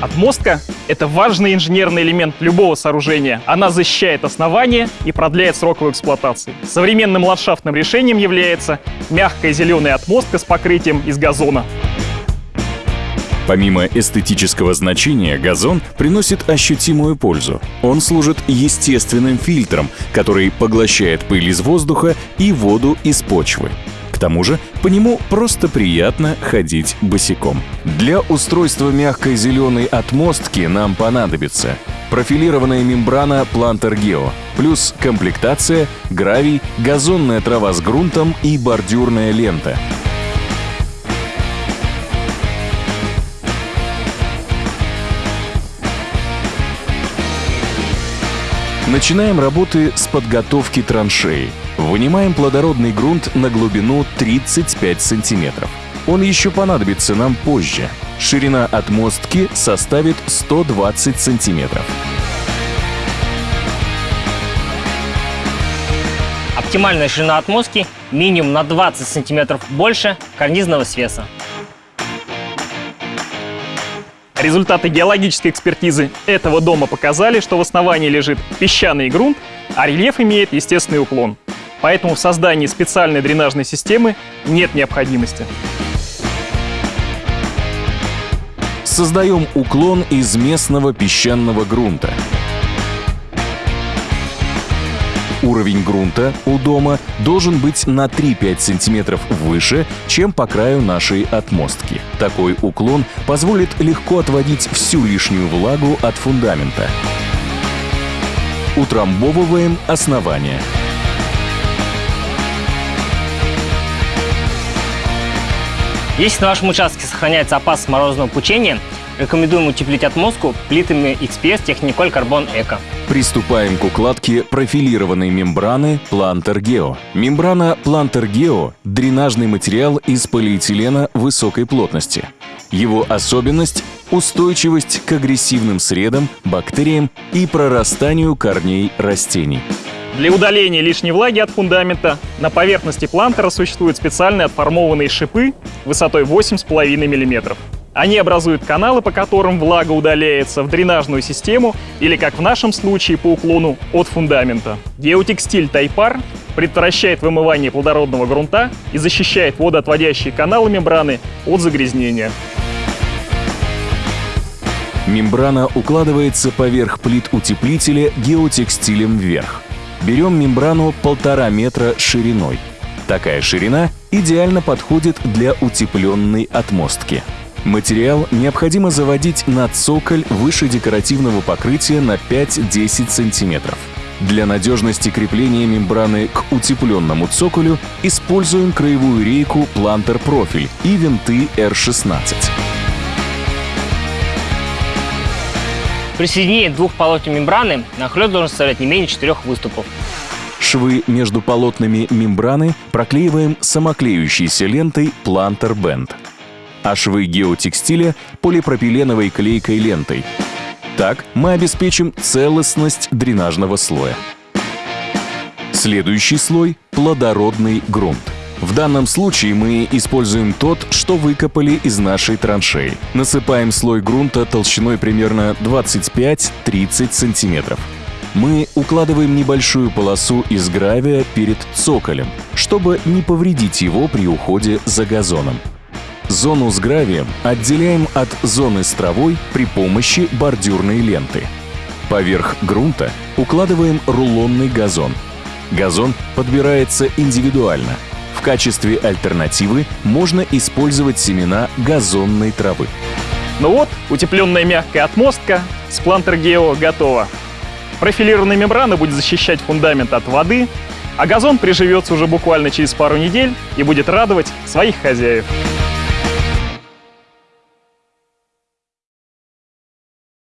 Отмостка — это важный инженерный элемент любого сооружения. Она защищает основание и продляет срок его эксплуатации. Современным ландшафтным решением является мягкая зеленая отмостка с покрытием из газона. Помимо эстетического значения, газон приносит ощутимую пользу. Он служит естественным фильтром, который поглощает пыль из воздуха и воду из почвы. Тому же по нему просто приятно ходить босиком. Для устройства мягкой зеленой отмостки нам понадобится профилированная мембрана Planter Geo, плюс комплектация, гравий, газонная трава с грунтом и бордюрная лента — Начинаем работы с подготовки траншеи. Вынимаем плодородный грунт на глубину 35 сантиметров. Он еще понадобится нам позже. Ширина отмостки составит 120 сантиметров. Оптимальная ширина отмостки минимум на 20 сантиметров больше карнизного свеса. Результаты геологической экспертизы этого дома показали, что в основании лежит песчаный грунт, а рельеф имеет естественный уклон. Поэтому в создании специальной дренажной системы нет необходимости. Создаем уклон из местного песчаного грунта. Уровень грунта у дома должен быть на 3-5 см выше, чем по краю нашей отмостки. Такой уклон позволит легко отводить всю лишнюю влагу от фундамента. Утрамбовываем основание. Если на вашем участке сохраняется опасность морозного пучения, Рекомендуем утеплить отмостку плитами XPS Technicol Carbon Eco. Приступаем к укладке профилированной мембраны Planter Geo. Мембрана Planter Geo – дренажный материал из полиэтилена высокой плотности. Его особенность – устойчивость к агрессивным средам, бактериям и прорастанию корней растений. Для удаления лишней влаги от фундамента на поверхности плантера существуют специальные отформованные шипы высотой 8,5 мм. Они образуют каналы, по которым влага удаляется в дренажную систему или, как в нашем случае, по уклону от фундамента. Геотекстиль Тайпар предотвращает вымывание плодородного грунта и защищает водоотводящие каналы мембраны от загрязнения. Мембрана укладывается поверх плит утеплителя геотекстилем вверх. Берем мембрану полтора метра шириной. Такая ширина идеально подходит для утепленной отмостки. Материал необходимо заводить на цоколь выше декоративного покрытия на 5-10 см. Для надежности крепления мембраны к утепленному цоколю используем краевую рейку Planter Профиль и винты R16. При соединении двух полотен мембраны нахлёст должен составлять не менее четырех выступов. Швы между полотнами мембраны проклеиваем самоклеющейся лентой Planter Band а швы геотекстиля – полипропиленовой клейкой лентой. Так мы обеспечим целостность дренажного слоя. Следующий слой – плодородный грунт. В данном случае мы используем тот, что выкопали из нашей траншеи. Насыпаем слой грунта толщиной примерно 25-30 сантиметров. Мы укладываем небольшую полосу из гравия перед цоколем, чтобы не повредить его при уходе за газоном. Зону с гравием отделяем от зоны с травой при помощи бордюрной ленты. Поверх грунта укладываем рулонный газон. Газон подбирается индивидуально. В качестве альтернативы можно использовать семена газонной травы. Ну вот, утепленная мягкая отмостка с плантер Гео готова. Профилированная мембрана будет защищать фундамент от воды, а газон приживется уже буквально через пару недель и будет радовать своих хозяев.